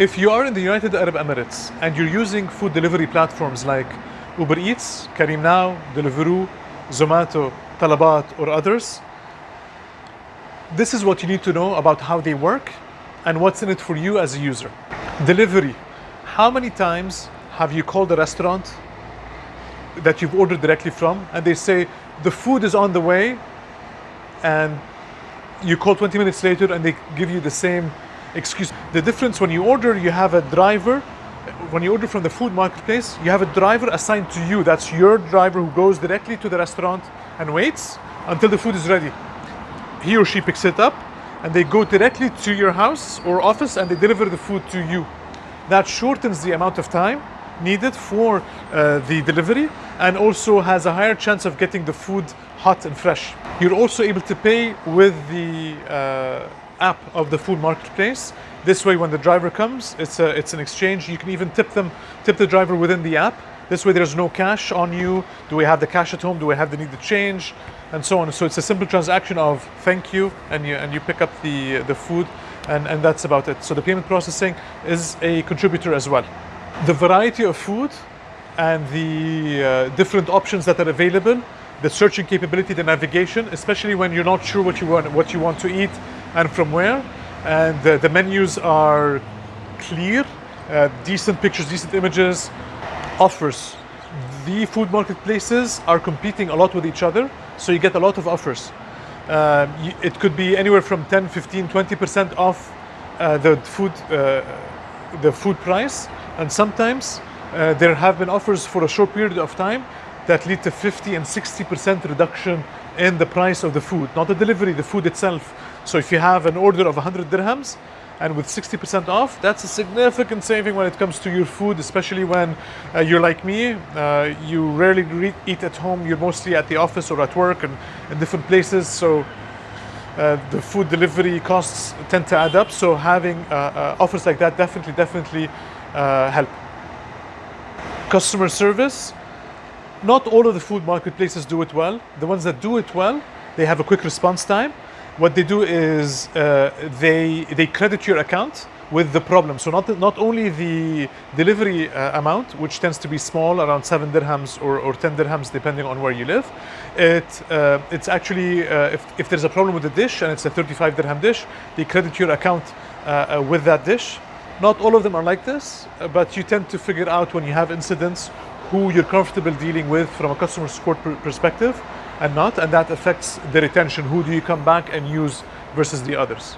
If you are in the United Arab Emirates and you're using food delivery platforms like Uber Eats, Careem Now, Deliveroo, Zomato, Talabat, or others, this is what you need to know about how they work and what's in it for you as a user. Delivery. How many times have you called a restaurant that you've ordered directly from and they say the food is on the way and you call 20 minutes later and they give you the same excuse. The difference when you order, you have a driver. When you order from the food marketplace, you have a driver assigned to you. That's your driver who goes directly to the restaurant and waits until the food is ready. He or she picks it up and they go directly to your house or office and they deliver the food to you. That shortens the amount of time needed for uh, the delivery and also has a higher chance of getting the food hot and fresh. You're also able to pay with the uh, app of the food marketplace. This way, when the driver comes, it's a, it's an exchange. You can even tip them, tip the driver within the app. This way, there's no cash on you. Do we have the cash at home? Do we have the need to change, and so on. So it's a simple transaction of thank you, and you and you pick up the the food, and and that's about it. So the payment processing is a contributor as well. The variety of food and the uh, different options that are available the searching capability, the navigation, especially when you're not sure what you want, what you want to eat and from where. And the, menus are clear, uh, decent pictures, decent images, offers. The food marketplaces are competing a lot with each other, so you get a lot of offers. Um, it could be anywhere from 10, 15, 20% off uh, the food, uh, the food price, and sometimes uh, there have been offers for a short period of time that lead to 50 and 60% reduction in the price of the food, not the delivery, the food itself. So if you have an order of 100 dirhams and with 60% off, that's a significant saving when it comes to your food, especially when uh, you're like me, uh, you rarely eat at home, you're mostly at the office or at work and in different places. So uh, the food delivery costs tend to add up. So having uh, uh, offers like that definitely, definitely uh, help. Customer service, not all of the food marketplaces do it well. The ones that do it well, they have a quick response time. What they do is uh, they they credit your account with the problem. So not not only the delivery uh, amount, which tends to be small, around seven dirhams or, or ten dirhams, depending on where you live. It uh, it's actually uh, if if there's a problem with the dish and it's a 35 dirham dish, they credit your account uh, uh, with that dish. Not all of them are like this, but you tend to figure out when you have incidents who you're comfortable dealing with from a customer support perspective and not, and that affects the retention. Who do you come back and use versus the others?